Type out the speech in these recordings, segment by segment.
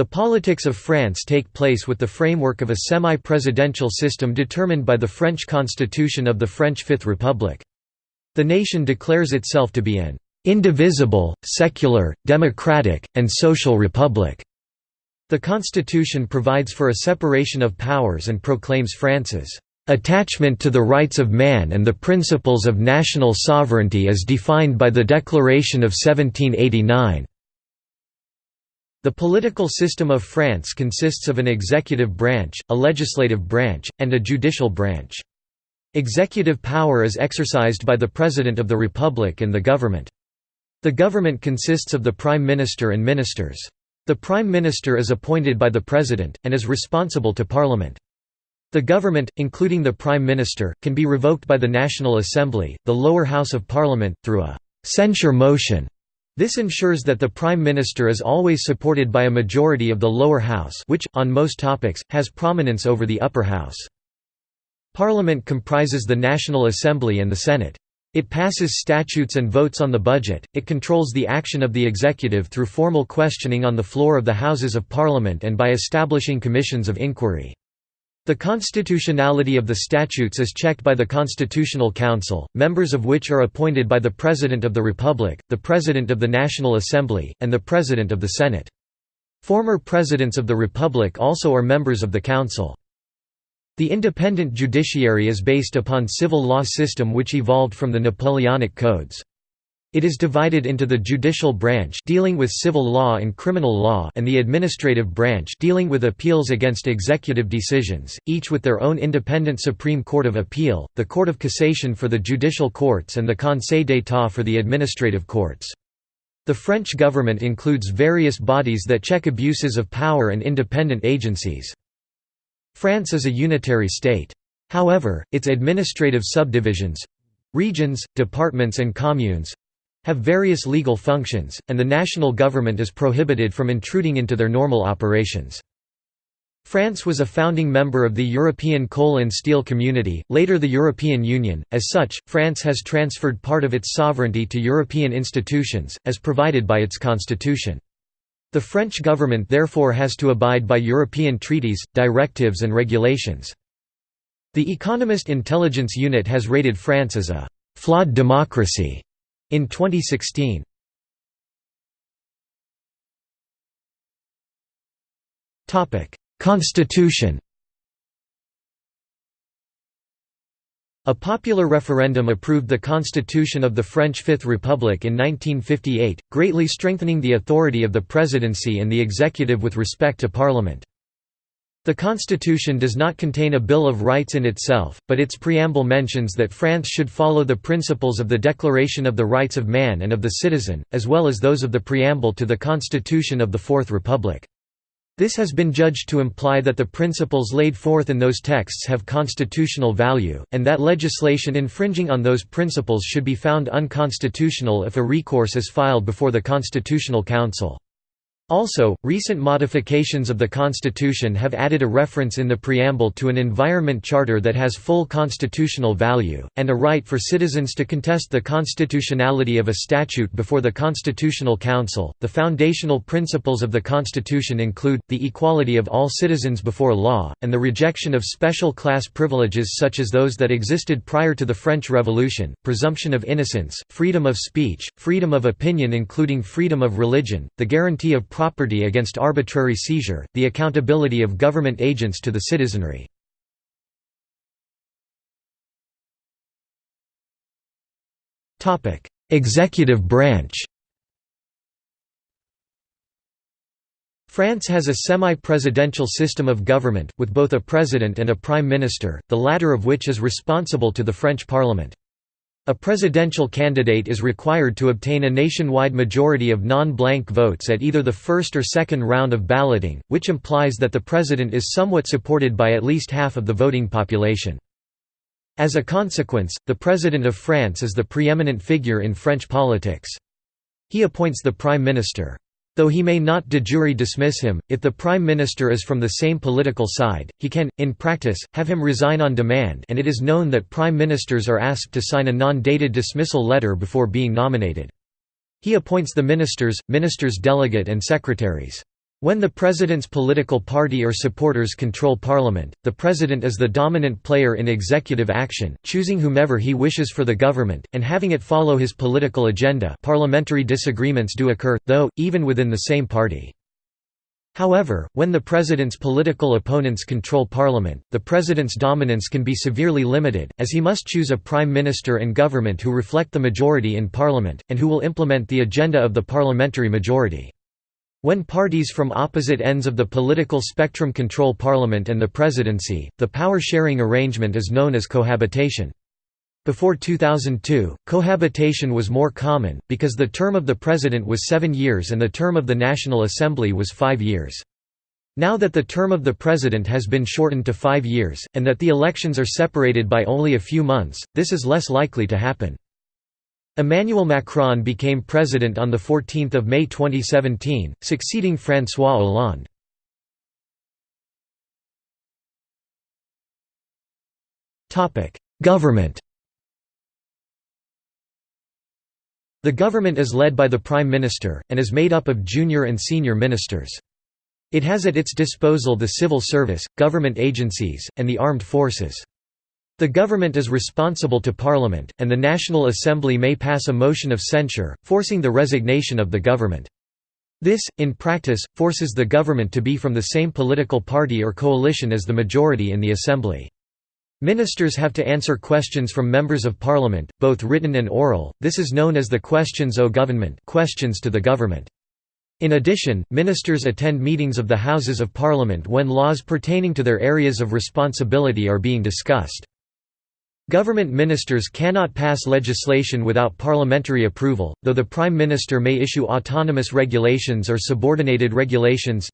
The politics of France take place with the framework of a semi-presidential system determined by the French constitution of the French Fifth Republic. The nation declares itself to be an indivisible, secular, democratic, and social republic. The constitution provides for a separation of powers and proclaims France's attachment to the rights of man and the principles of national sovereignty as defined by the Declaration of 1789. The political system of France consists of an executive branch, a legislative branch, and a judicial branch. Executive power is exercised by the President of the Republic and the government. The government consists of the Prime Minister and ministers. The Prime Minister is appointed by the President, and is responsible to Parliament. The government, including the Prime Minister, can be revoked by the National Assembly, the lower house of Parliament, through a «censure motion» This ensures that the Prime Minister is always supported by a majority of the lower house which, on most topics, has prominence over the upper house. Parliament comprises the National Assembly and the Senate. It passes statutes and votes on the budget, it controls the action of the executive through formal questioning on the floor of the Houses of Parliament and by establishing commissions of inquiry. The constitutionality of the statutes is checked by the Constitutional Council, members of which are appointed by the President of the Republic, the President of the National Assembly, and the President of the Senate. Former Presidents of the Republic also are members of the Council. The independent judiciary is based upon civil law system which evolved from the Napoleonic codes. It is divided into the judicial branch dealing with civil law and criminal law and the administrative branch dealing with appeals against executive decisions, each with their own independent Supreme Court of Appeal, the Court of Cassation for the judicial courts and the Conseil d'État for the administrative courts. The French government includes various bodies that check abuses of power and independent agencies. France is a unitary state. However, its administrative subdivisions—regions, departments and communes, have various legal functions, and the national government is prohibited from intruding into their normal operations. France was a founding member of the European Coal and Steel Community, later the European Union. As such, France has transferred part of its sovereignty to European institutions, as provided by its constitution. The French government therefore has to abide by European treaties, directives and regulations. The Economist Intelligence Unit has rated France as a «flawed democracy» In 2016 Topic: Constitution A popular referendum approved the constitution of the French Fifth Republic in 1958, greatly strengthening the authority of the presidency and the executive with respect to parliament. The constitution does not contain a Bill of Rights in itself, but its preamble mentions that France should follow the principles of the Declaration of the Rights of Man and of the Citizen, as well as those of the preamble to the Constitution of the Fourth Republic. This has been judged to imply that the principles laid forth in those texts have constitutional value, and that legislation infringing on those principles should be found unconstitutional if a recourse is filed before the Constitutional Council. Also, recent modifications of the Constitution have added a reference in the preamble to an environment charter that has full constitutional value, and a right for citizens to contest the constitutionality of a statute before the Constitutional Council. The foundational principles of the Constitution include the equality of all citizens before law, and the rejection of special class privileges such as those that existed prior to the French Revolution, presumption of innocence, freedom of speech, freedom of opinion including freedom of religion, the guarantee of property against arbitrary seizure, the accountability of government agents to the citizenry. Executive branch France has a semi-presidential system of government, with both a president and a prime minister, the latter of which is responsible to the French parliament. A presidential candidate is required to obtain a nationwide majority of non-blank votes at either the first or second round of balloting, which implies that the president is somewhat supported by at least half of the voting population. As a consequence, the President of France is the preeminent figure in French politics. He appoints the Prime Minister. Though he may not de jure dismiss him, if the Prime Minister is from the same political side, he can, in practice, have him resign on demand and it is known that Prime Ministers are asked to sign a non-dated dismissal letter before being nominated. He appoints the ministers, ministers delegate and secretaries. When the president's political party or supporters control parliament, the president is the dominant player in executive action, choosing whomever he wishes for the government, and having it follow his political agenda parliamentary disagreements do occur, though, even within the same party. However, when the president's political opponents control parliament, the president's dominance can be severely limited, as he must choose a prime minister and government who reflect the majority in parliament, and who will implement the agenda of the parliamentary majority. When parties from opposite ends of the political spectrum control parliament and the presidency, the power-sharing arrangement is known as cohabitation. Before 2002, cohabitation was more common, because the term of the president was seven years and the term of the National Assembly was five years. Now that the term of the president has been shortened to five years, and that the elections are separated by only a few months, this is less likely to happen. Emmanuel Macron became president on 14 May 2017, succeeding François Hollande. Government The government is led by the Prime Minister, and is made up of junior and senior ministers. It has at its disposal the civil service, government agencies, and the armed forces. The government is responsible to Parliament, and the National Assembly may pass a motion of censure, forcing the resignation of the government. This, in practice, forces the government to be from the same political party or coalition as the majority in the Assembly. Ministers have to answer questions from members of parliament, both written and oral, this is known as the questions au gouvernement questions to the government. In addition, ministers attend meetings of the Houses of Parliament when laws pertaining to their areas of responsibility are being discussed. Government ministers cannot pass legislation without parliamentary approval, though the Prime Minister may issue autonomous regulations or subordinated regulations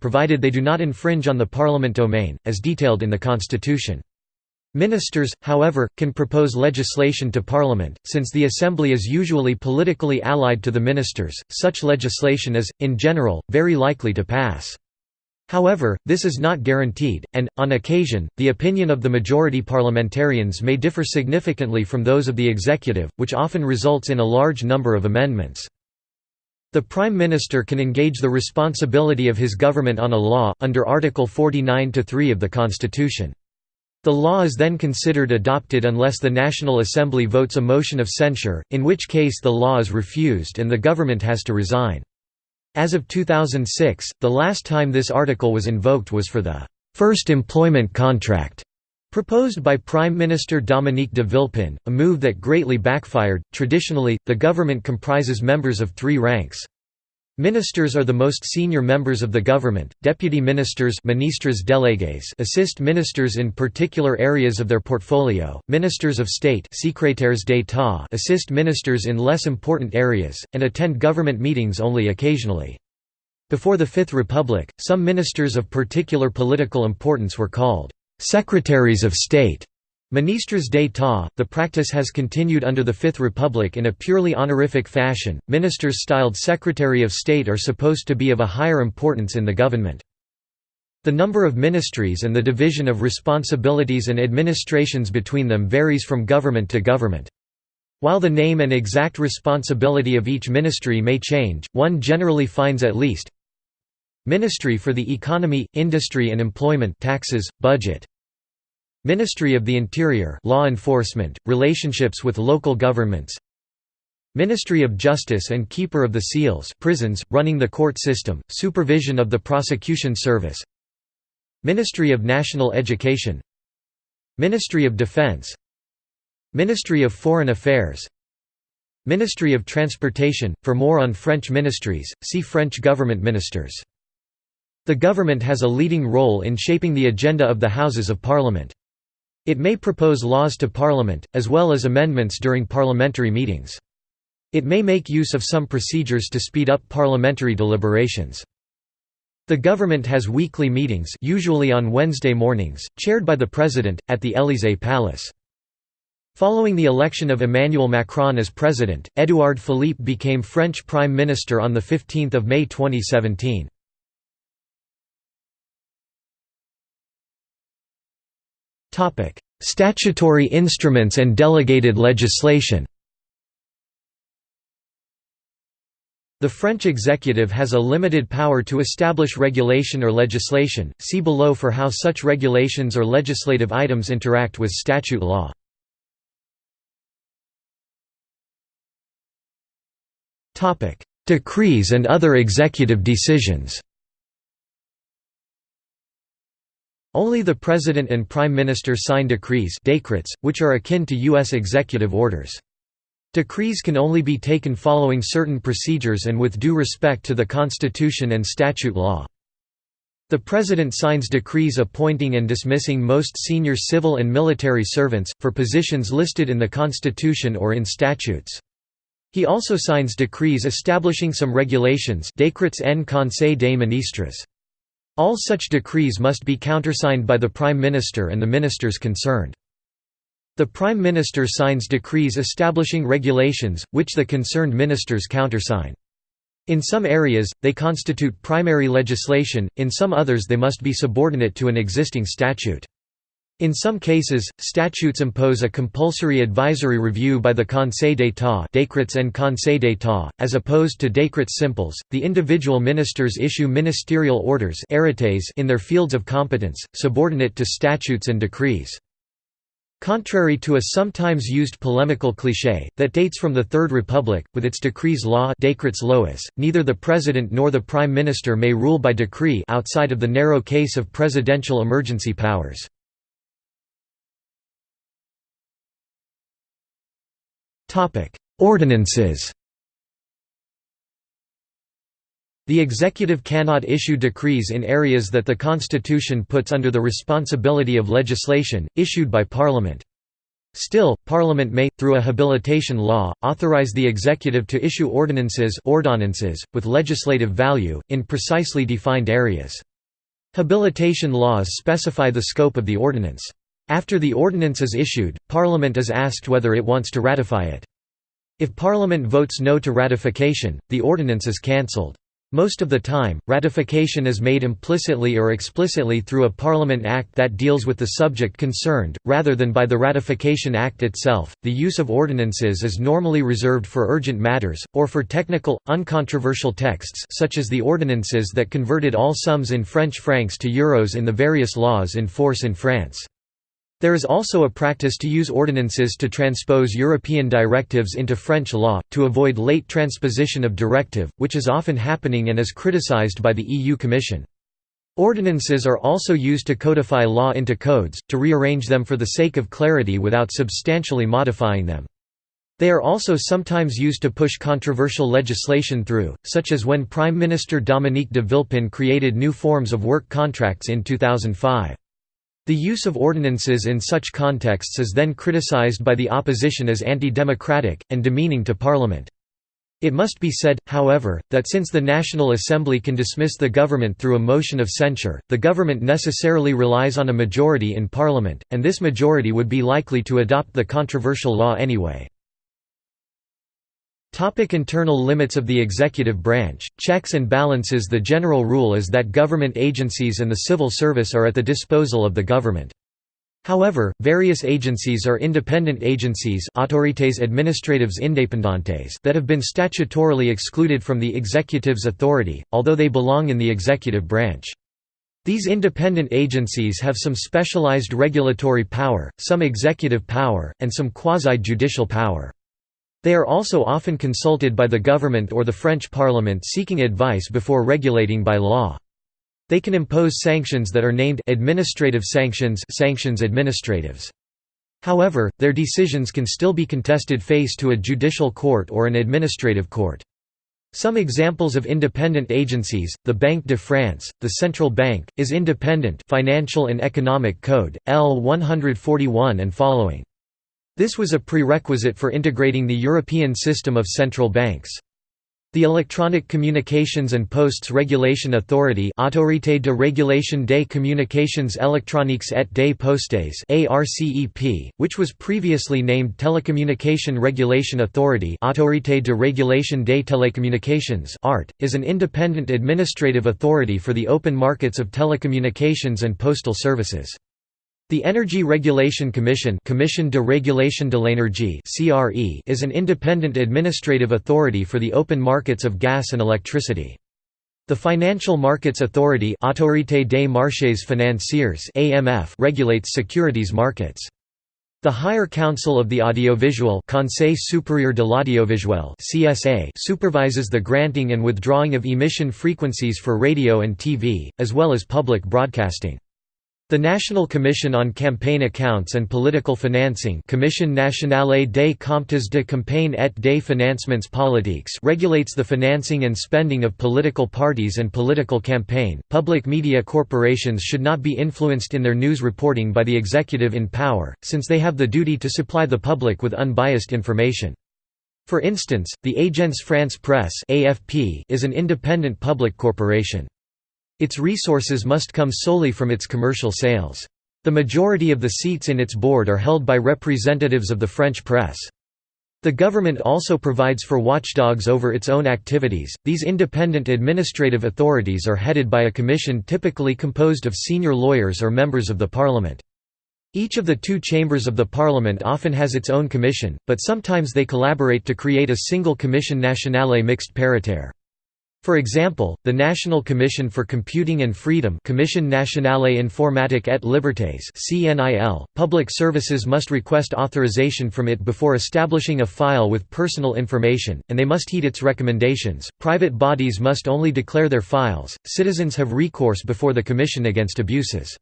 provided they do not infringe on the Parliament domain, as detailed in the Constitution. Ministers, however, can propose legislation to Parliament, since the Assembly is usually politically allied to the ministers, such legislation is, in general, very likely to pass. However, this is not guaranteed, and, on occasion, the opinion of the majority parliamentarians may differ significantly from those of the executive, which often results in a large number of amendments. The Prime Minister can engage the responsibility of his government on a law, under Article 49-3 of the Constitution. The law is then considered adopted unless the National Assembly votes a motion of censure, in which case the law is refused and the government has to resign. As of 2006, the last time this article was invoked was for the first employment contract proposed by Prime Minister Dominique de Villepin, a move that greatly backfired. Traditionally, the government comprises members of three ranks. Ministers are the most senior members of the government. Deputy ministers ministres délégués assist ministers in particular areas of their portfolio. Ministers of state secrétaires d'État assist ministers in less important areas, and attend government meetings only occasionally. Before the Fifth Republic, some ministers of particular political importance were called secretaries of state. Ministres d'État, the practice has continued under the Fifth Republic in a purely honorific fashion. Ministers styled Secretary of State are supposed to be of a higher importance in the government. The number of ministries and the division of responsibilities and administrations between them varies from government to government. While the name and exact responsibility of each ministry may change, one generally finds at least Ministry for the Economy, Industry and Employment taxes, budget, Ministry of the Interior law enforcement, relationships with local governments Ministry of Justice and Keeper of the Seals prisons, running the court system, supervision of the prosecution service Ministry of National Education Ministry of Defense Ministry of Foreign Affairs Ministry of Transportation. For more on French ministries, see French government ministers. The government has a leading role in shaping the agenda of the Houses of Parliament. It may propose laws to Parliament, as well as amendments during parliamentary meetings. It may make use of some procedures to speed up parliamentary deliberations. The government has weekly meetings usually on Wednesday mornings, chaired by the President, at the Élysée Palace. Following the election of Emmanuel Macron as president, Édouard Philippe became French Prime Minister on 15 May 2017. Statutory instruments and delegated legislation. The French executive has a limited power to establish regulation or legislation, see below for how such regulations or legislative items interact with statute law. Decrees and other executive decisions Only the President and Prime Minister sign decrees which are akin to U.S. executive orders. Decrees can only be taken following certain procedures and with due respect to the Constitution and statute law. The President signs decrees appointing and dismissing most senior civil and military servants, for positions listed in the Constitution or in statutes. He also signs decrees establishing some regulations décrets en Conseil des ministres. All such decrees must be countersigned by the Prime Minister and the ministers concerned. The Prime Minister signs decrees establishing regulations, which the concerned ministers countersign. In some areas, they constitute primary legislation, in some others they must be subordinate to an existing statute. In some cases, statutes impose a compulsory advisory review by the Conseil d'État décrets and Conseil d'État, as opposed to décrets simples. The individual ministers issue ministerial orders in their fields of competence, subordinate to statutes and decrees. Contrary to a sometimes used polemical cliché, that dates from the Third Republic, with its decrees law neither the President nor the Prime Minister may rule by decree outside of the narrow case of presidential emergency powers. Ordinances The executive cannot issue decrees in areas that the Constitution puts under the responsibility of legislation, issued by Parliament. Still, Parliament may, through a habilitation law, authorize the executive to issue ordinances ordonnances, with legislative value, in precisely defined areas. Habilitation laws specify the scope of the ordinance. After the ordinance is issued, Parliament is asked whether it wants to ratify it. If Parliament votes no to ratification, the ordinance is cancelled. Most of the time, ratification is made implicitly or explicitly through a Parliament Act that deals with the subject concerned, rather than by the Ratification Act itself. The use of ordinances is normally reserved for urgent matters, or for technical, uncontroversial texts such as the ordinances that converted all sums in French francs to euros in the various laws in force in France. There is also a practice to use ordinances to transpose European directives into French law, to avoid late transposition of directive, which is often happening and is criticized by the EU Commission. Ordinances are also used to codify law into codes, to rearrange them for the sake of clarity without substantially modifying them. They are also sometimes used to push controversial legislation through, such as when Prime Minister Dominique de Villepin created new forms of work contracts in 2005. The use of ordinances in such contexts is then criticized by the opposition as anti-democratic, and demeaning to Parliament. It must be said, however, that since the National Assembly can dismiss the government through a motion of censure, the government necessarily relies on a majority in Parliament, and this majority would be likely to adopt the controversial law anyway. Topic internal limits of the executive branch, checks and balances The general rule is that government agencies and the civil service are at the disposal of the government. However, various agencies are independent agencies autorités administratives indépendantes that have been statutorily excluded from the executive's authority, although they belong in the executive branch. These independent agencies have some specialized regulatory power, some executive power, and some quasi-judicial power. They are also often consulted by the government or the French parliament seeking advice before regulating by law. They can impose sanctions that are named administrative sanctions sanctions administratives. However, their decisions can still be contested face to a judicial court or an administrative court. Some examples of independent agencies, the Banque de France, the Central Bank, is independent Financial and Economic Code, L 141 and following. This was a prerequisite for integrating the European system of central banks. The Electronic Communications and Posts Regulation Authority Autorité de Régulation des Communications électroniques et des Postes ARCEP, which was previously named Telecommunication Regulation Authority Autorité de Régulation des Télécommunications ART, is an independent administrative authority for the open markets of telecommunications and postal services. The Energy Regulation Commission Commission de Régulation de l'Énergie (CRE) is an independent administrative authority for the open markets of gas and electricity. The Financial Markets Authority Autorité des marchés financiers (AMF) regulates securities markets. The Higher Council of the Audiovisual Conseil supérieur de l'audiovisuel (CSA) supervises the granting and withdrawing of emission frequencies for radio and TV, as well as public broadcasting. The National Commission on Campaign Accounts and Political Financing Commission nationale des comptes de campagne et des financements politiques regulates the financing and spending of political parties and political campaign. Public media corporations should not be influenced in their news reporting by the executive in power, since they have the duty to supply the public with unbiased information. For instance, the Agence France Presse is an independent public corporation. Its resources must come solely from its commercial sales. The majority of the seats in its board are held by representatives of the French press. The government also provides for watchdogs over its own activities. These independent administrative authorities are headed by a commission typically composed of senior lawyers or members of the parliament. Each of the two chambers of the parliament often has its own commission, but sometimes they collaborate to create a single commission nationale mixte paritaire. For example, the National Commission for Computing and Freedom Commission nationale informatique et libertés CNIL, public services must request authorization from it before establishing a file with personal information, and they must heed its recommendations. Private bodies must only declare their files, citizens have recourse before the Commission against abuses.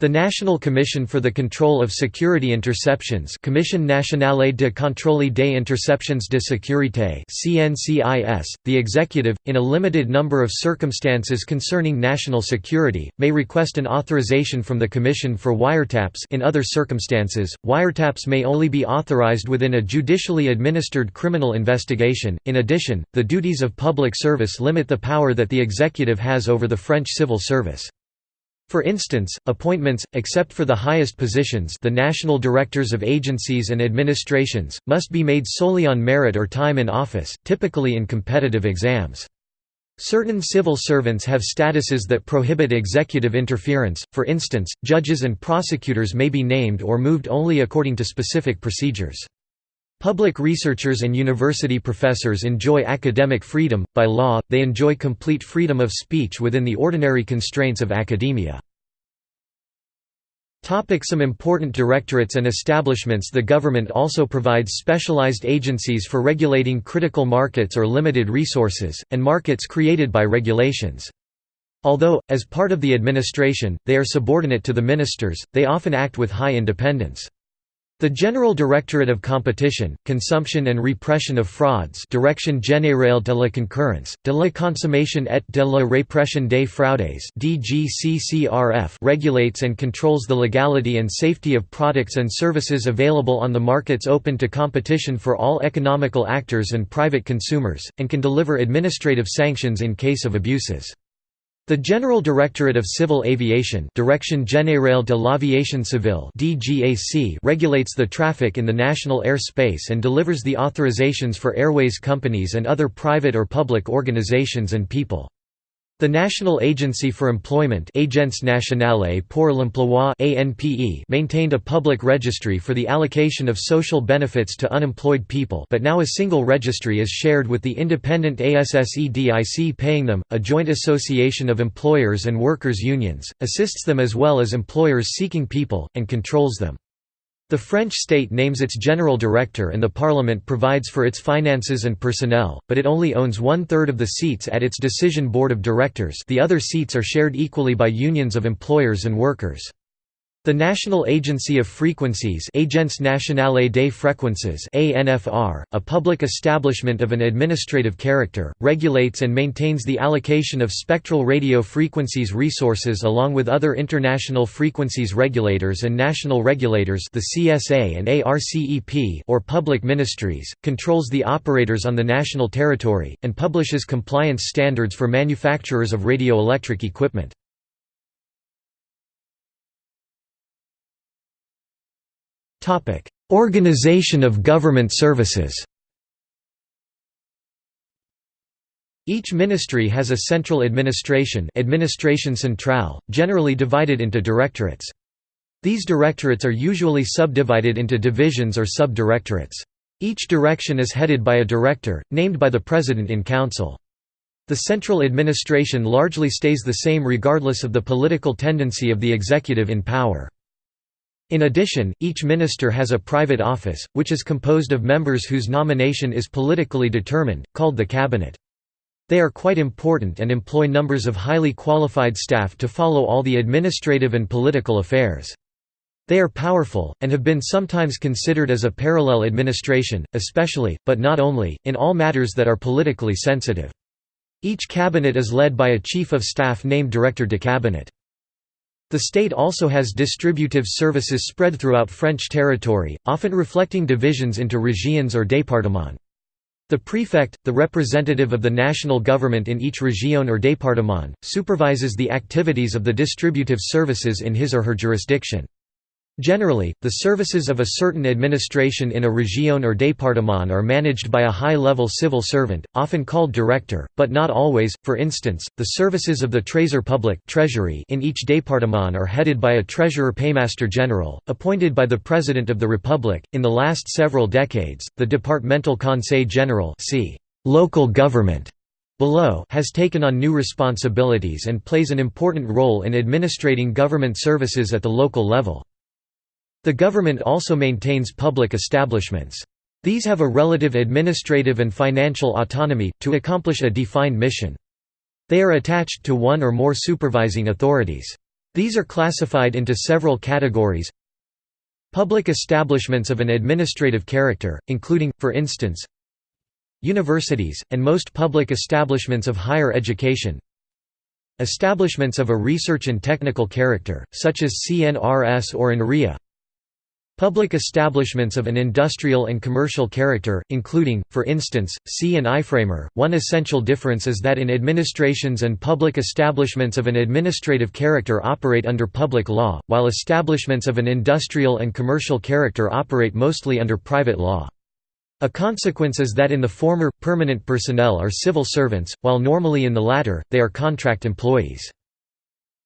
The National Commission for the Control of Security Interceptions Commission nationale de contrôle des interceptions de sécurité CNCIS, the executive, in a limited number of circumstances concerning national security, may request an authorization from the Commission for wiretaps in other circumstances, wiretaps may only be authorized within a judicially administered criminal investigation. In addition, the duties of public service limit the power that the executive has over the French civil service. For instance, appointments, except for the highest positions the national directors of agencies and administrations, must be made solely on merit or time in office, typically in competitive exams. Certain civil servants have statuses that prohibit executive interference, for instance, judges and prosecutors may be named or moved only according to specific procedures. Public researchers and university professors enjoy academic freedom, by law, they enjoy complete freedom of speech within the ordinary constraints of academia. Some important directorates and establishments The government also provides specialized agencies for regulating critical markets or limited resources, and markets created by regulations. Although, as part of the administration, they are subordinate to the ministers, they often act with high independence. The General Directorate of Competition, Consumption and Repression of Frauds Direction Générale de la Concurrence, de la Consommation et de la Répression des Fraudes regulates and controls the legality and safety of products and services available on the markets open to competition for all economical actors and private consumers, and can deliver administrative sanctions in case of abuses. The General Directorate of Civil Aviation Direction Générale de l'Aviation Civile DGAC regulates the traffic in the national airspace and delivers the authorizations for airways companies and other private or public organizations and people. The National Agency for Employment Agence nationale pour l'emploi ANPE maintained a public registry for the allocation of social benefits to unemployed people but now a single registry is shared with the independent ASSEDIC paying them, a joint association of employers and workers' unions, assists them as well as employers seeking people, and controls them. The French state names its general director and the parliament provides for its finances and personnel, but it only owns one-third of the seats at its decision board of directors the other seats are shared equally by unions of employers and workers. The National Agency of Frequencies Agence Nationale des Fréquences ANFR, a public establishment of an administrative character, regulates and maintains the allocation of spectral radio frequencies resources along with other international frequencies regulators and national regulators the CSA and ARCEP or public ministries, controls the operators on the national territory, and publishes compliance standards for manufacturers of radioelectric equipment. Organization of government services Each ministry has a central administration administration centrale, generally divided into directorates. These directorates are usually subdivided into divisions or sub-directorates. Each direction is headed by a director, named by the President in Council. The central administration largely stays the same regardless of the political tendency of the executive in power. In addition, each minister has a private office, which is composed of members whose nomination is politically determined, called the cabinet. They are quite important and employ numbers of highly qualified staff to follow all the administrative and political affairs. They are powerful, and have been sometimes considered as a parallel administration, especially, but not only, in all matters that are politically sensitive. Each cabinet is led by a chief of staff named directeur de Cabinet. The state also has distributive services spread throughout French territory, often reflecting divisions into régions or départements. The prefect, the representative of the national government in each région or département, supervises the activities of the distributive services in his or her jurisdiction. Generally, the services of a certain administration in a région or département are managed by a high-level civil servant, often called director, but not always. For instance, the services of the Trésor public treasury in each département are headed by a treasurer paymaster general, appointed by the President of the Republic. In the last several decades, the Departmental Conseil General see local government below has taken on new responsibilities and plays an important role in administrating government services at the local level. The government also maintains public establishments. These have a relative administrative and financial autonomy, to accomplish a defined mission. They are attached to one or more supervising authorities. These are classified into several categories Public establishments of an administrative character, including, for instance, universities, and most public establishments of higher education establishments of a research and technical character, such as CNRS or INRIA Public establishments of an industrial and commercial character, including, for instance, C and IFREMER. One essential difference is that in administrations and public establishments of an administrative character operate under public law, while establishments of an industrial and commercial character operate mostly under private law. A consequence is that in the former, permanent personnel are civil servants, while normally in the latter, they are contract employees.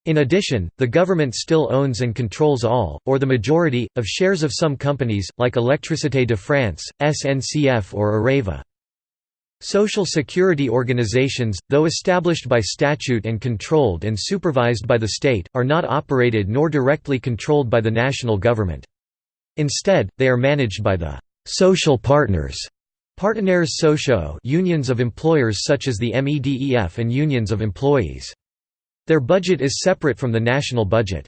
In addition, the government still owns and controls all, or the majority, of shares of some companies, like Électricité de France, SNCF or Areva. Social security organizations, though established by statute and controlled and supervised by the state, are not operated nor directly controlled by the national government. Instead, they are managed by the «social partners» Partenaires sociaux unions of employers such as the MEDEF and unions of employees. Their budget is separate from the national budget.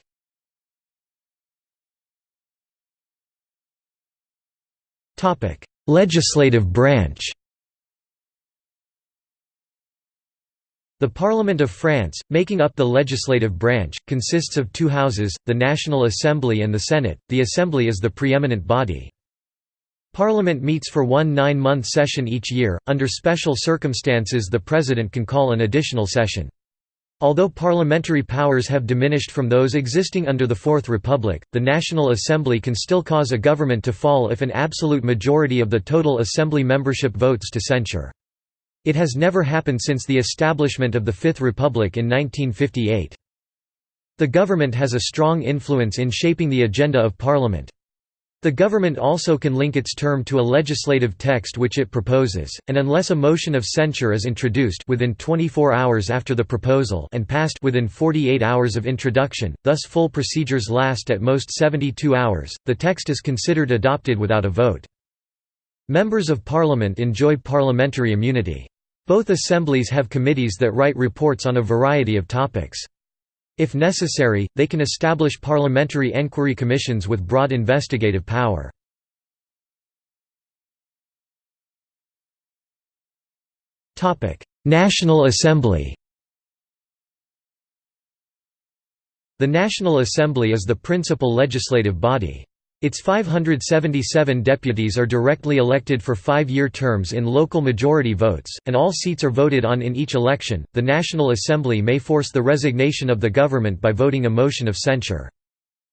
Legislative branch The Parliament of France, making up the legislative branch, consists of two houses, the National Assembly and the Senate. The Assembly is the preeminent body. Parliament meets for one nine-month session each year. Under special circumstances the President can call an additional session. Although parliamentary powers have diminished from those existing under the Fourth Republic, the National Assembly can still cause a government to fall if an absolute majority of the total Assembly membership votes to censure. It has never happened since the establishment of the Fifth Republic in 1958. The government has a strong influence in shaping the agenda of Parliament. The government also can link its term to a legislative text which it proposes, and unless a motion of censure is introduced within 24 hours after the proposal and passed within 48 hours of introduction, thus full procedures last at most 72 hours, the text is considered adopted without a vote. Members of Parliament enjoy parliamentary immunity. Both assemblies have committees that write reports on a variety of topics. If necessary, they can establish parliamentary enquiry commissions with broad investigative power. National Assembly The National Assembly is the principal legislative body. Its 577 deputies are directly elected for five year terms in local majority votes, and all seats are voted on in each election. The National Assembly may force the resignation of the government by voting a motion of censure.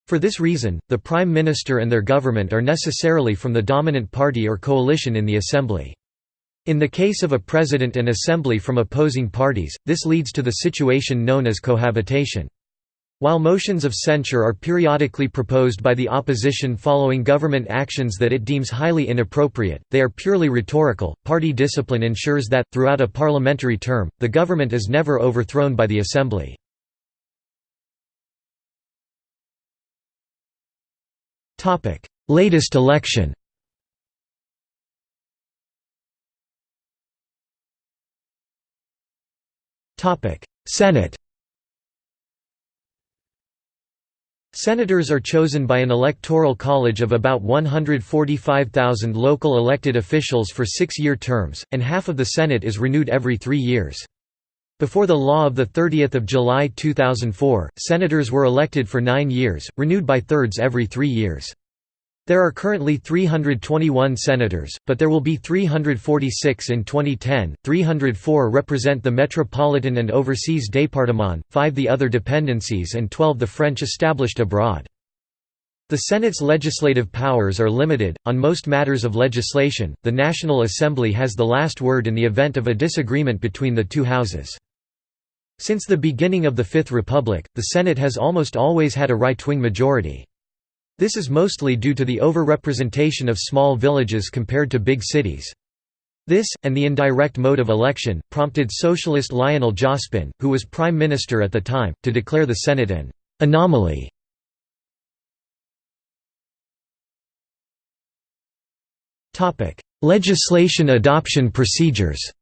For this reason, the Prime Minister and their government are necessarily from the dominant party or coalition in the Assembly. In the case of a president and assembly from opposing parties, this leads to the situation known as cohabitation. While motions of censure are periodically proposed by the opposition following government actions that it deems highly inappropriate, they are purely rhetorical. Party discipline ensures that, throughout a parliamentary term, the government is never overthrown by the assembly. Latest election Senate Senators are chosen by an electoral college of about 145,000 local elected officials for six-year terms, and half of the Senate is renewed every three years. Before the law of 30 July 2004, senators were elected for nine years, renewed by thirds every three years. There are currently 321 senators, but there will be 346 in 2010. 304 represent the metropolitan and overseas département, 5 the other dependencies, and 12 the French established abroad. The Senate's legislative powers are limited. On most matters of legislation, the National Assembly has the last word in the event of a disagreement between the two houses. Since the beginning of the Fifth Republic, the Senate has almost always had a right-wing majority. This is mostly due to the overrepresentation of small villages compared to big cities. This, and the indirect mode of election, prompted socialist Lionel Jospin, who was prime minister at the time, to declare the Senate an «anomaly». Legislation adoption procedures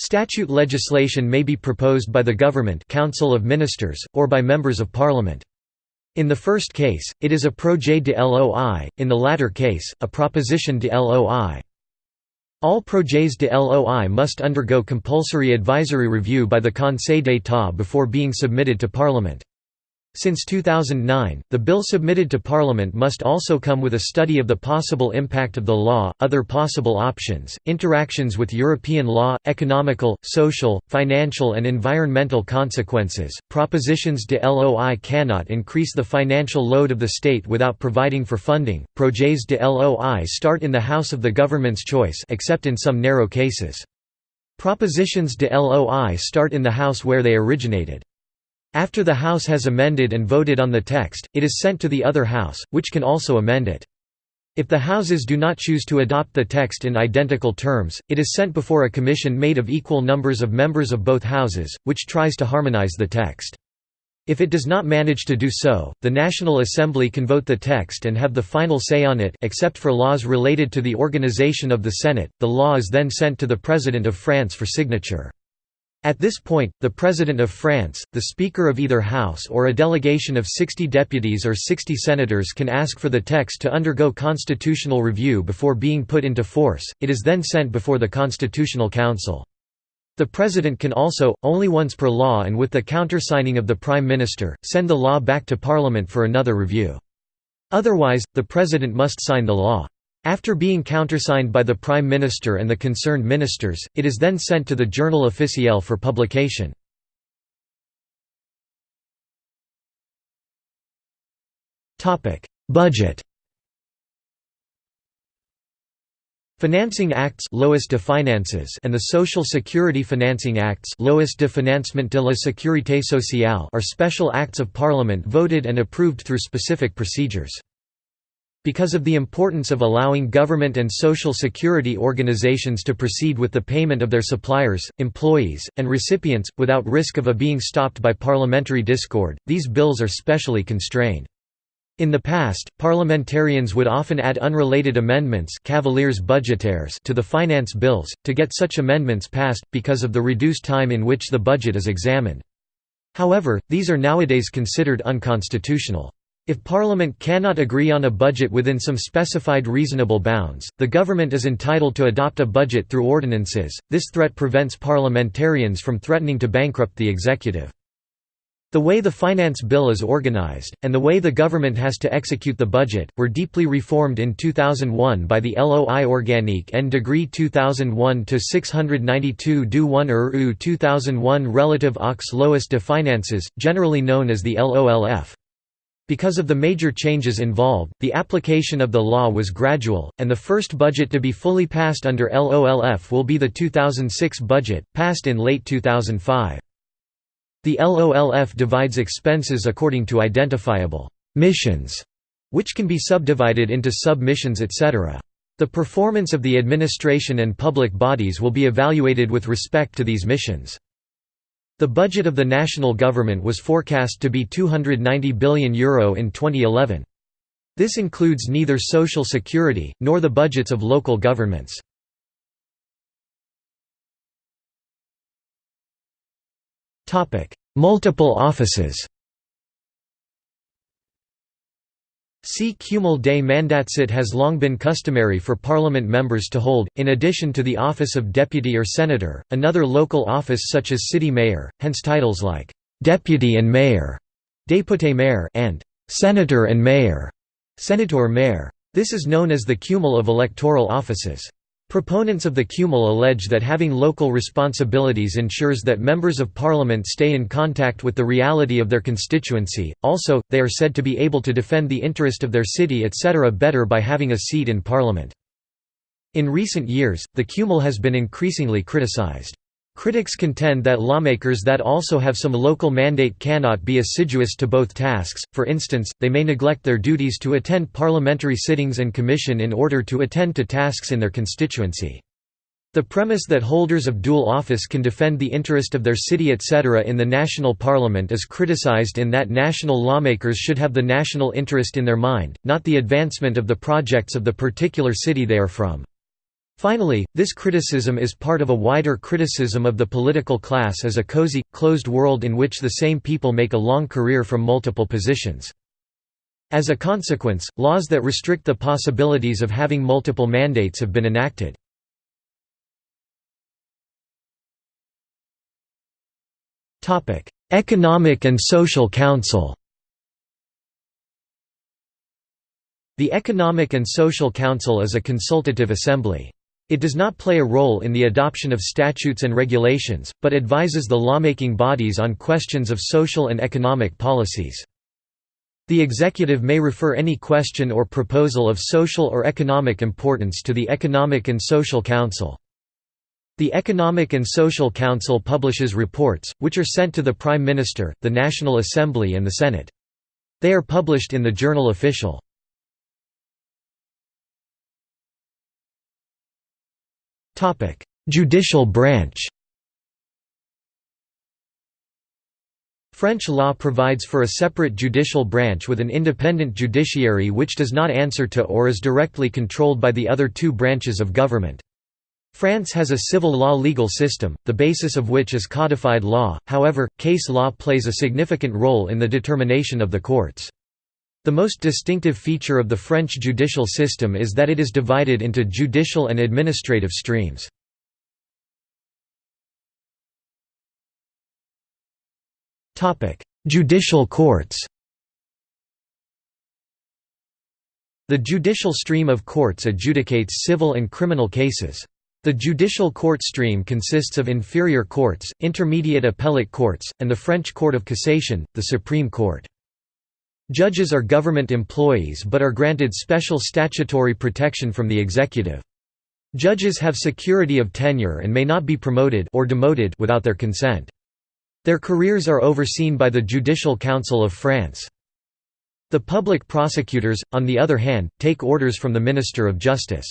Statute legislation may be proposed by the government Council of Ministers, or by members of parliament. In the first case, it is a projet de loi, in the latter case, a proposition de loi. All projets de loi must undergo compulsory advisory review by the Conseil d'État before being submitted to Parliament. Since 2009, the bill submitted to Parliament must also come with a study of the possible impact of the law, other possible options, interactions with European law, economical, social, financial, and environmental consequences. Propositions de loi cannot increase the financial load of the state without providing for funding. Projets de loi start in the House of the government's choice, except in some narrow cases. Propositions de loi start in the House where they originated. After the House has amended and voted on the text, it is sent to the other House, which can also amend it. If the Houses do not choose to adopt the text in identical terms, it is sent before a commission made of equal numbers of members of both Houses, which tries to harmonize the text. If it does not manage to do so, the National Assembly can vote the text and have the final say on it except for laws related to the organization of the Senate. The law is then sent to the President of France for signature. At this point, the President of France, the Speaker of either House or a delegation of 60 deputies or 60 senators can ask for the text to undergo constitutional review before being put into force, it is then sent before the Constitutional Council. The President can also, only once per law and with the countersigning of the Prime Minister, send the law back to Parliament for another review. Otherwise, the President must sign the law. After being countersigned by the Prime Minister and the concerned ministers, it is then sent to the Journal officiel for publication. Budget Financing Acts Lois de Finances and the Social Security Financing Acts Lois de Financement de la Sécurité Sociale are special acts of Parliament voted and approved through specific procedures. Because of the importance of allowing government and social security organizations to proceed with the payment of their suppliers, employees, and recipients, without risk of a being stopped by parliamentary discord, these bills are specially constrained. In the past, parliamentarians would often add unrelated amendments cavaliers budgetaires to the finance bills, to get such amendments passed, because of the reduced time in which the budget is examined. However, these are nowadays considered unconstitutional. If Parliament cannot agree on a budget within some specified reasonable bounds, the government is entitled to adopt a budget through ordinances. This threat prevents parliamentarians from threatening to bankrupt the executive. The way the finance bill is organized, and the way the government has to execute the budget, were deeply reformed in 2001 by the Loi Organique en Degree 2001-692 du 1 RU 2001 relative aux lois de finances, generally known as the LOLF. Because of the major changes involved, the application of the law was gradual, and the first budget to be fully passed under LOLF will be the 2006 budget, passed in late 2005. The LOLF divides expenses according to identifiable missions, which can be subdivided into sub-missions etc. The performance of the administration and public bodies will be evaluated with respect to these missions. The budget of the national government was forecast to be €290 billion Euro in 2011. This includes neither social security, nor the budgets of local governments. Multiple offices See Cumul des mandats It has long been customary for parliament members to hold, in addition to the office of deputy or senator, another local office such as city mayor, hence titles like «deputy and mayor» député maire and «senator and mayor» senator mayor. This is known as the cumul of electoral offices. Proponents of the cumul allege that having local responsibilities ensures that members of parliament stay in contact with the reality of their constituency, also, they are said to be able to defend the interest of their city etc. better by having a seat in parliament. In recent years, the cumul has been increasingly criticized. Critics contend that lawmakers that also have some local mandate cannot be assiduous to both tasks, for instance, they may neglect their duties to attend parliamentary sittings and commission in order to attend to tasks in their constituency. The premise that holders of dual office can defend the interest of their city etc. in the national parliament is criticized in that national lawmakers should have the national interest in their mind, not the advancement of the projects of the particular city they are from. Finally, this criticism is part of a wider criticism of the political class as a cozy, closed world in which the same people make a long career from multiple positions. As a consequence, laws that restrict the possibilities of having multiple mandates have been enacted. Economic and Social Council The Economic and Social Council is a consultative assembly. It does not play a role in the adoption of statutes and regulations, but advises the lawmaking bodies on questions of social and economic policies. The executive may refer any question or proposal of social or economic importance to the Economic and Social Council. The Economic and Social Council publishes reports, which are sent to the Prime Minister, the National Assembly and the Senate. They are published in the Journal officiel. Judicial branch French law provides for a separate judicial branch with an independent judiciary which does not answer to or is directly controlled by the other two branches of government. France has a civil law legal system, the basis of which is codified law, however, case law plays a significant role in the determination of the courts. The most distinctive feature of the French judicial system is that it is divided into judicial and administrative streams. Judicial courts The judicial stream of courts adjudicates civil and criminal cases. The judicial court stream consists of inferior courts, intermediate appellate courts, and the French Court of Cassation, the Supreme Court. Judges are government employees but are granted special statutory protection from the executive. Judges have security of tenure and may not be promoted or demoted without their consent. Their careers are overseen by the Judicial Council of France. The public prosecutors, on the other hand, take orders from the Minister of Justice.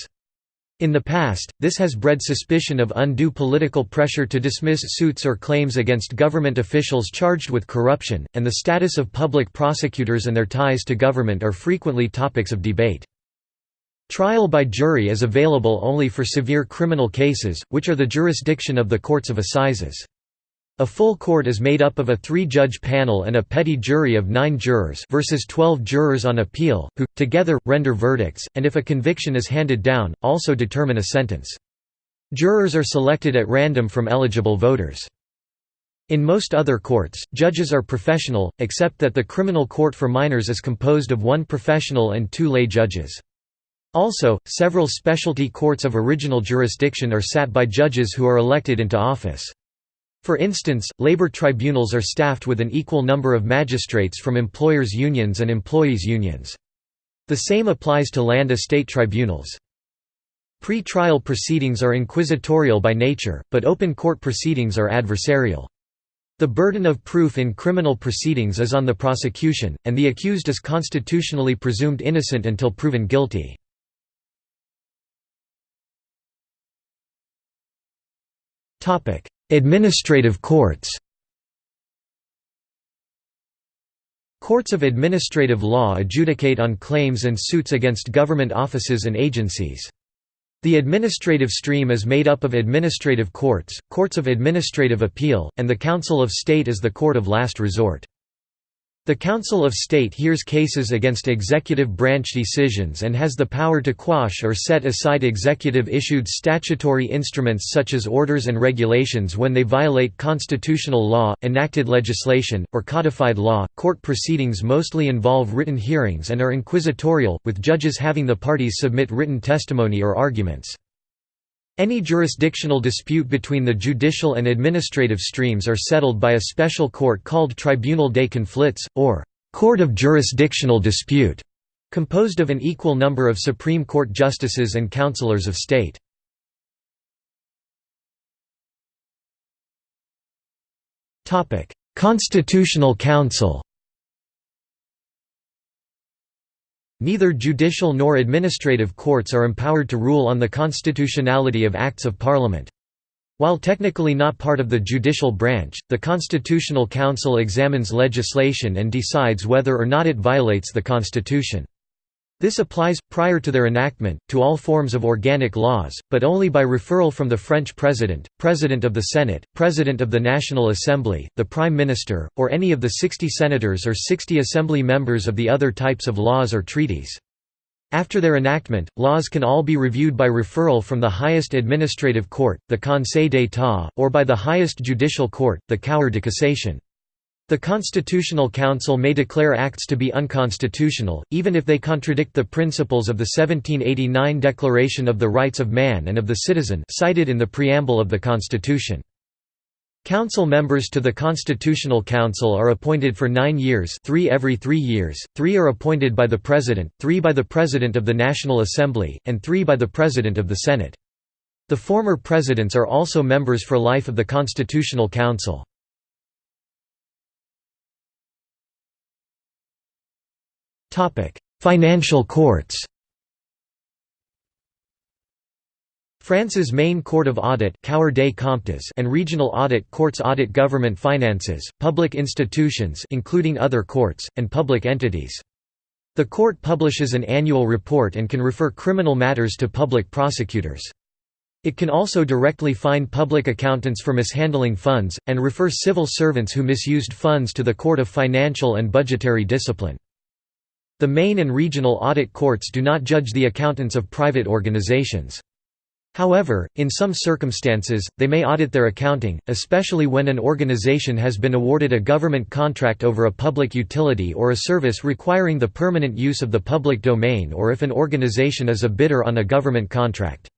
In the past, this has bred suspicion of undue political pressure to dismiss suits or claims against government officials charged with corruption, and the status of public prosecutors and their ties to government are frequently topics of debate. Trial by jury is available only for severe criminal cases, which are the jurisdiction of the courts of assizes. A full court is made up of a three-judge panel and a petty jury of nine jurors versus 12 jurors on appeal, who, together, render verdicts, and if a conviction is handed down, also determine a sentence. Jurors are selected at random from eligible voters. In most other courts, judges are professional, except that the criminal court for minors is composed of one professional and two lay judges. Also, several specialty courts of original jurisdiction are sat by judges who are elected into office. For instance, labor tribunals are staffed with an equal number of magistrates from employers' unions and employees' unions. The same applies to land estate tribunals. Pre-trial proceedings are inquisitorial by nature, but open court proceedings are adversarial. The burden of proof in criminal proceedings is on the prosecution, and the accused is constitutionally presumed innocent until proven guilty. Administrative courts Courts of administrative law adjudicate on claims and suits against government offices and agencies. The administrative stream is made up of administrative courts, courts of administrative appeal, and the Council of State is the court of last resort. The Council of State hears cases against executive branch decisions and has the power to quash or set aside executive-issued statutory instruments such as orders and regulations when they violate constitutional law, enacted legislation, or codified law. Court proceedings mostly involve written hearings and are inquisitorial, with judges having the parties submit written testimony or arguments. Any jurisdictional dispute between the judicial and administrative streams are settled by a special court called Tribunal des Conflits, or Court of Jurisdictional Dispute, composed of an equal number of Supreme Court justices and councillors of state. Constitutional Council Neither judicial nor administrative courts are empowered to rule on the constitutionality of Acts of Parliament. While technically not part of the judicial branch, the Constitutional Council examines legislation and decides whether or not it violates the Constitution. This applies, prior to their enactment, to all forms of organic laws, but only by referral from the French President, President of the Senate, President of the National Assembly, the Prime Minister, or any of the 60 senators or 60 assembly members of the other types of laws or treaties. After their enactment, laws can all be reviewed by referral from the highest administrative court, the Conseil d'État, or by the highest judicial court, the Cour de cassation. The Constitutional Council may declare acts to be unconstitutional, even if they contradict the principles of the 1789 Declaration of the Rights of Man and of the Citizen cited in the preamble of the Constitution. Council members to the Constitutional Council are appointed for nine years three every three years, three are appointed by the President, three by the President of the National Assembly, and three by the President of the Senate. The former presidents are also members for life of the Constitutional Council. Financial courts France's main court of audit and regional audit courts audit government finances, public institutions including other courts, and public entities. The court publishes an annual report and can refer criminal matters to public prosecutors. It can also directly fine public accountants for mishandling funds, and refer civil servants who misused funds to the Court of Financial and Budgetary Discipline. The main and regional audit courts do not judge the accountants of private organizations. However, in some circumstances, they may audit their accounting, especially when an organization has been awarded a government contract over a public utility or a service requiring the permanent use of the public domain or if an organization is a bidder on a government contract.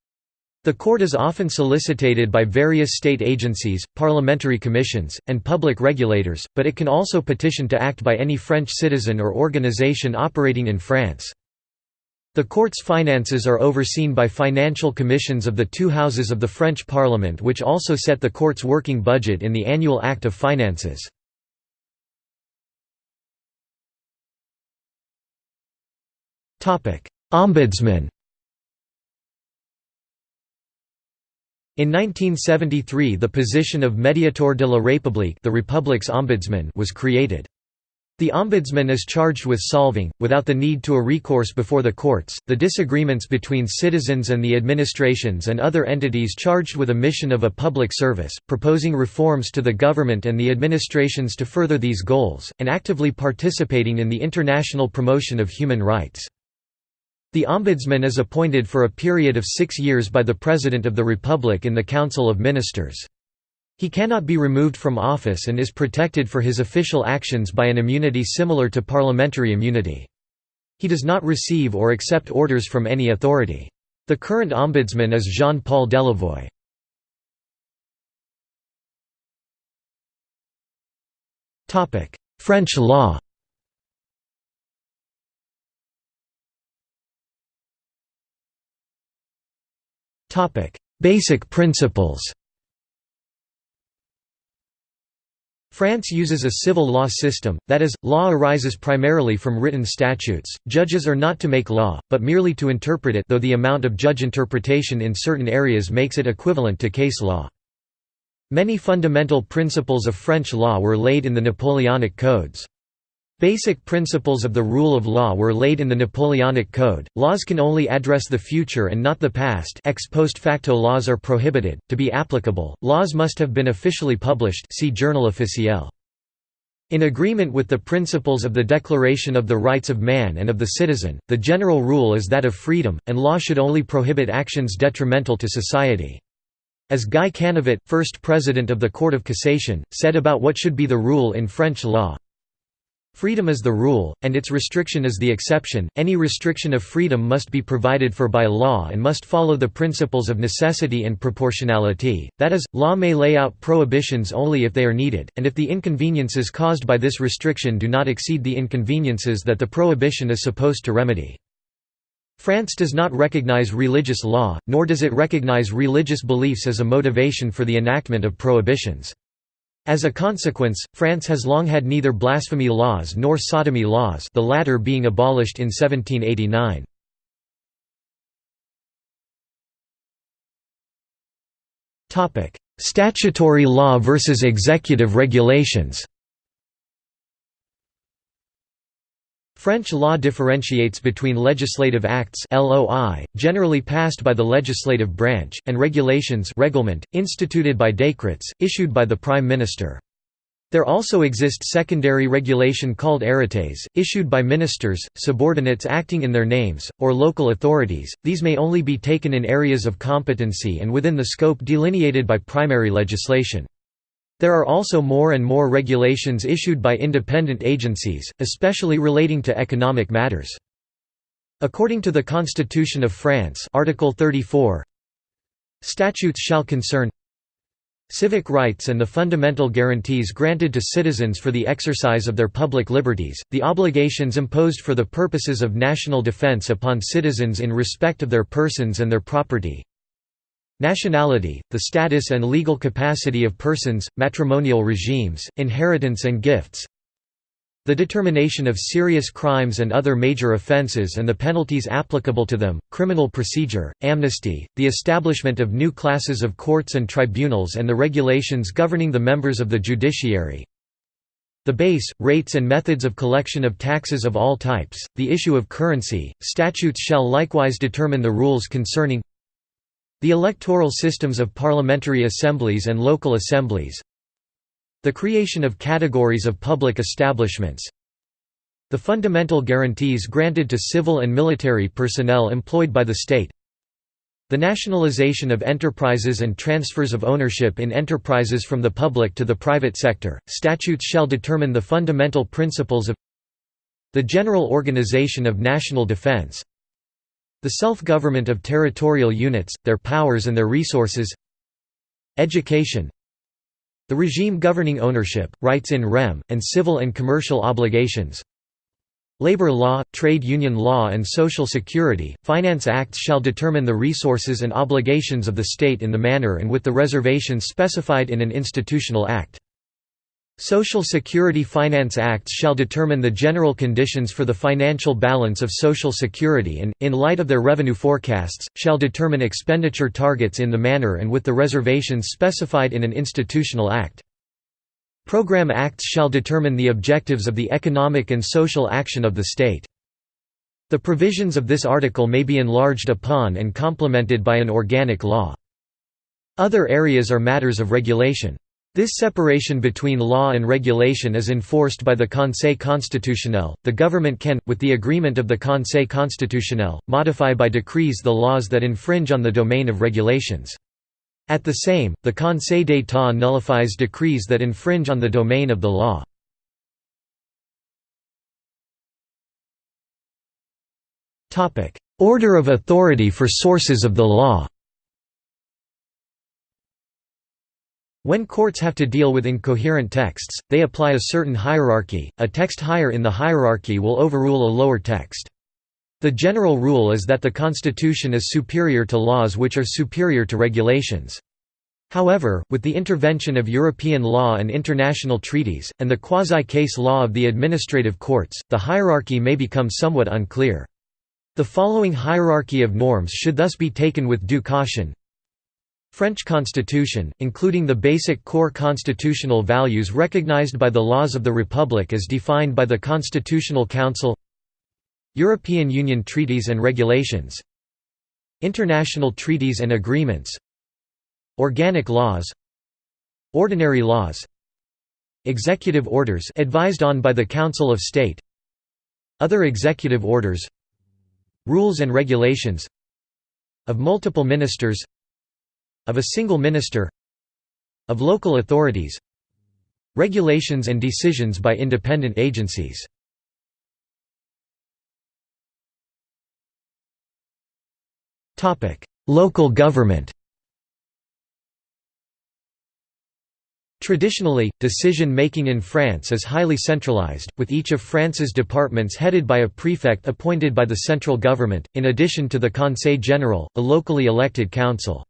The court is often solicited by various state agencies, parliamentary commissions, and public regulators, but it can also petition to act by any French citizen or organization operating in France. The court's finances are overseen by financial commissions of the two houses of the French Parliament which also set the court's working budget in the annual Act of Finances. Ombudsman In 1973 the position of Médiateur de la République the Republic's ombudsman was created. The ombudsman is charged with solving, without the need to a recourse before the courts, the disagreements between citizens and the administrations and other entities charged with a mission of a public service, proposing reforms to the government and the administrations to further these goals, and actively participating in the international promotion of human rights. The Ombudsman is appointed for a period of six years by the President of the Republic in the Council of Ministers. He cannot be removed from office and is protected for his official actions by an immunity similar to parliamentary immunity. He does not receive or accept orders from any authority. The current ombudsman is Jean-Paul Delevoye. French law Basic principles France uses a civil law system, that is, law arises primarily from written statutes, judges are not to make law, but merely to interpret it though the amount of judge interpretation in certain areas makes it equivalent to case law. Many fundamental principles of French law were laid in the Napoleonic codes. Basic principles of the rule of law were laid in the Napoleonic Code. Laws can only address the future and not the past. Ex post facto laws are prohibited. To be applicable, laws must have been officially published. See Journal officiel. In agreement with the principles of the Declaration of the Rights of Man and of the Citizen, the general rule is that of freedom, and law should only prohibit actions detrimental to society. As Guy Canivet, first president of the Court of Cassation, said about what should be the rule in French law, Freedom is the rule, and its restriction is the exception. Any restriction of freedom must be provided for by law and must follow the principles of necessity and proportionality, that is, law may lay out prohibitions only if they are needed, and if the inconveniences caused by this restriction do not exceed the inconveniences that the prohibition is supposed to remedy. France does not recognize religious law, nor does it recognize religious beliefs as a motivation for the enactment of prohibitions. As a consequence, France has long had neither blasphemy laws nor sodomy laws the latter being abolished in 1789. Statutory law versus executive regulations French law differentiates between legislative acts (LOI), generally passed by the legislative branch, and regulations (règlement), instituted by décrets, issued by the prime minister. There also exist secondary regulation called arrêtés, issued by ministers, subordinates acting in their names, or local authorities. These may only be taken in areas of competency and within the scope delineated by primary legislation. There are also more and more regulations issued by independent agencies, especially relating to economic matters. According to the Constitution of France Article 34, Statutes shall concern civic rights and the fundamental guarantees granted to citizens for the exercise of their public liberties, the obligations imposed for the purposes of national defense upon citizens in respect of their persons and their property, Nationality, the status and legal capacity of persons, matrimonial regimes, inheritance and gifts the determination of serious crimes and other major offences and the penalties applicable to them, criminal procedure, amnesty, the establishment of new classes of courts and tribunals and the regulations governing the members of the judiciary the base, rates and methods of collection of taxes of all types, the issue of currency, statutes shall likewise determine the rules concerning the electoral systems of parliamentary assemblies and local assemblies The creation of categories of public establishments The fundamental guarantees granted to civil and military personnel employed by the state the nationalization of enterprises and transfers of ownership in enterprises from the public to the private sector, statutes shall determine the fundamental principles of the general organization of national defense the self-government of territorial units, their powers and their resources. Education. The regime governing ownership, rights in rem, and civil and commercial obligations. Labor law, trade union law and social security, finance acts shall determine the resources and obligations of the state in the manner and with the reservations specified in an institutional act. Social Security Finance Acts shall determine the general conditions for the financial balance of Social Security and, in light of their revenue forecasts, shall determine expenditure targets in the manner and with the reservations specified in an institutional act. Program Acts shall determine the objectives of the economic and social action of the state. The provisions of this article may be enlarged upon and complemented by an organic law. Other areas are matters of regulation. This separation between law and regulation is enforced by the Conseil constitutionnel. The government can, with the agreement of the Conseil constitutionnel, modify by decrees the laws that infringe on the domain of regulations. At the same, the Conseil d'État nullifies decrees that infringe on the domain of the law. Order of authority for sources of the law When courts have to deal with incoherent texts, they apply a certain hierarchy, a text higher in the hierarchy will overrule a lower text. The general rule is that the Constitution is superior to laws which are superior to regulations. However, with the intervention of European law and international treaties, and the quasi-case law of the administrative courts, the hierarchy may become somewhat unclear. The following hierarchy of norms should thus be taken with due caution. French constitution, including the basic core constitutional values recognized by the laws of the Republic as defined by the Constitutional Council European Union treaties and regulations International treaties and agreements Organic laws Ordinary laws Executive orders advised on by the Council of State Other executive orders Rules and regulations Of multiple ministers Of a single minister Of local authorities Regulations and decisions by independent agencies topic Local government Traditionally, decision-making in France is highly centralized, with each of France's departments headed by a prefect appointed by the central government, in addition to the Conseil Général, a locally elected council.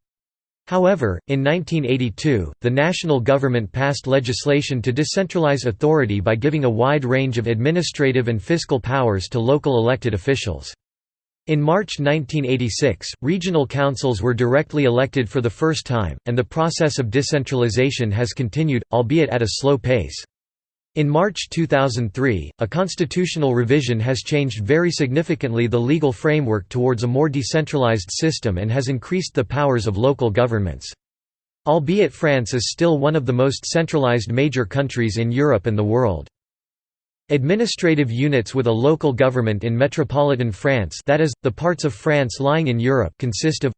However, in 1982, the national government passed legislation to decentralize authority by giving a wide range of administrative and fiscal powers to local elected officials. In March 1986, regional councils were directly elected for the first time, and the process of decentralization has continued, albeit at a slow pace. In March 2003, a constitutional revision has changed very significantly the legal framework towards a more decentralized system and has increased the powers of local governments. Albeit France is still one of the most centralized major countries in Europe and the world. Administrative units with a local government in metropolitan France that is, the parts of France lying in Europe consist of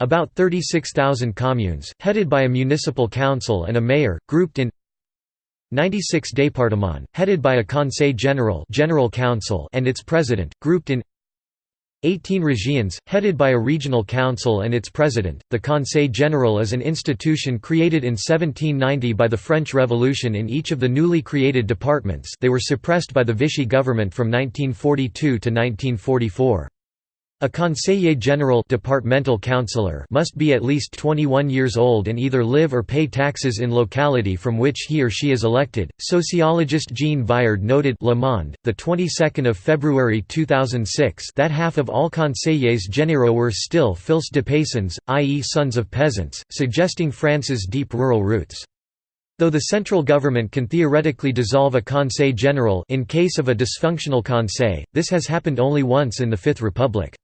about 36,000 communes, headed by a municipal council and a mayor, grouped in 96 départements, headed by a Conseil Général General Council and its president, grouped in 18 régions, headed by a regional council and its president. The Conseil Général is an institution created in 1790 by the French Revolution in each of the newly created departments they were suppressed by the Vichy government from 1942 to 1944. A conseiller général departmental councillor must be at least 21 years old and either live or pay taxes in locality from which he or she is elected. Sociologist Jean Viard noted Le Monde, the 22nd of February 2006, that half of all conseillers généraux were still fils de paysans, i.e. sons of peasants, suggesting France's deep rural roots. Though the central government can theoretically dissolve a Conseil général in case of a dysfunctional conseil, this has happened only once in the Fifth Republic.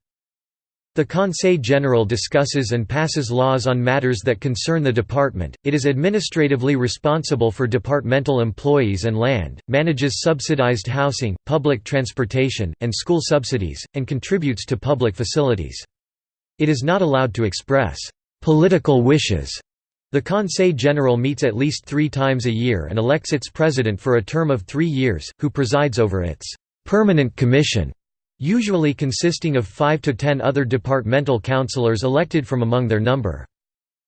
The Conseil Général discusses and passes laws on matters that concern the department, it is administratively responsible for departmental employees and land, manages subsidized housing, public transportation, and school subsidies, and contributes to public facilities. It is not allowed to express «political wishes». The Conseil Général meets at least three times a year and elects its president for a term of three years, who presides over its «permanent commission» usually consisting of five to ten other departmental councillors elected from among their number.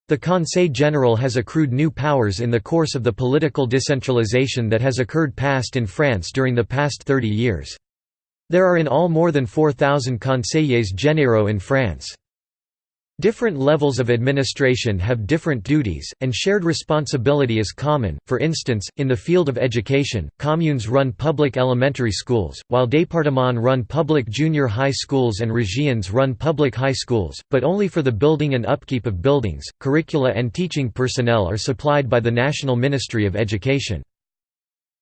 The Conseil Général has accrued new powers in the course of the political decentralization that has occurred past in France during the past 30 years. There are in all more than 4,000 conseillers généraux in France. Different levels of administration have different duties, and shared responsibility is common. For instance, in the field of education, communes run public elementary schools, while départements run public junior high schools and régions run public high schools, but only for the building and upkeep of buildings. Curricula and teaching personnel are supplied by the National Ministry of Education.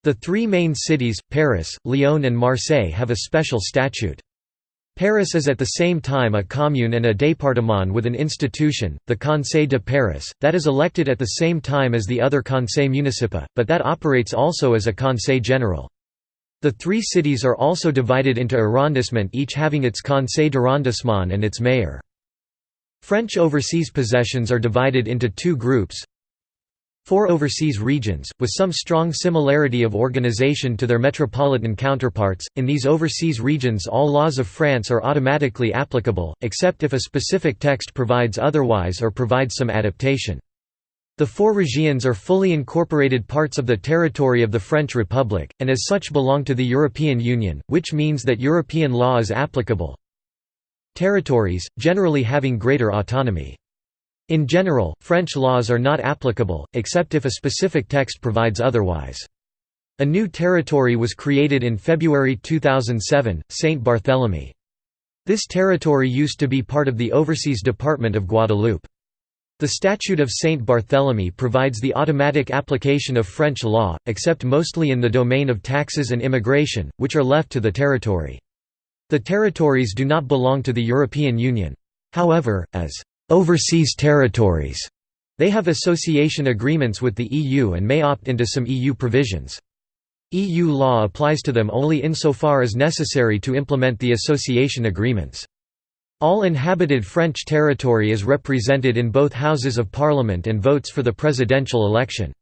The three main cities, Paris, Lyon, and Marseille, have a special statute. Paris is at the same time a commune and a département with an institution, the Conseil de Paris, that is elected at the same time as the other Conseil municipal, but that operates also as a Conseil général. The three cities are also divided into arrondissement each having its Conseil d'arrondissement and its mayor. French overseas possessions are divided into two groups, Four overseas regions, with some strong similarity of organization to their metropolitan counterparts, in these overseas regions all laws of France are automatically applicable, except if a specific text provides otherwise or provides some adaptation. The four régions are fully incorporated parts of the territory of the French Republic, and as such belong to the European Union, which means that European law is applicable. Territories, generally having greater autonomy. In general, French laws are not applicable, except if a specific text provides otherwise. A new territory was created in February 2007, Saint Barthélemy. This territory used to be part of the Overseas Department of Guadeloupe. The Statute of Saint Barthélemy provides the automatic application of French law, except mostly in the domain of taxes and immigration, which are left to the territory. The territories do not belong to the European Union. However, as overseas territories, they have association agreements with the EU and may opt into some EU provisions. EU law applies to them only insofar as necessary to implement the association agreements. All inhabited French territory is represented in both Houses of Parliament and votes for the presidential election.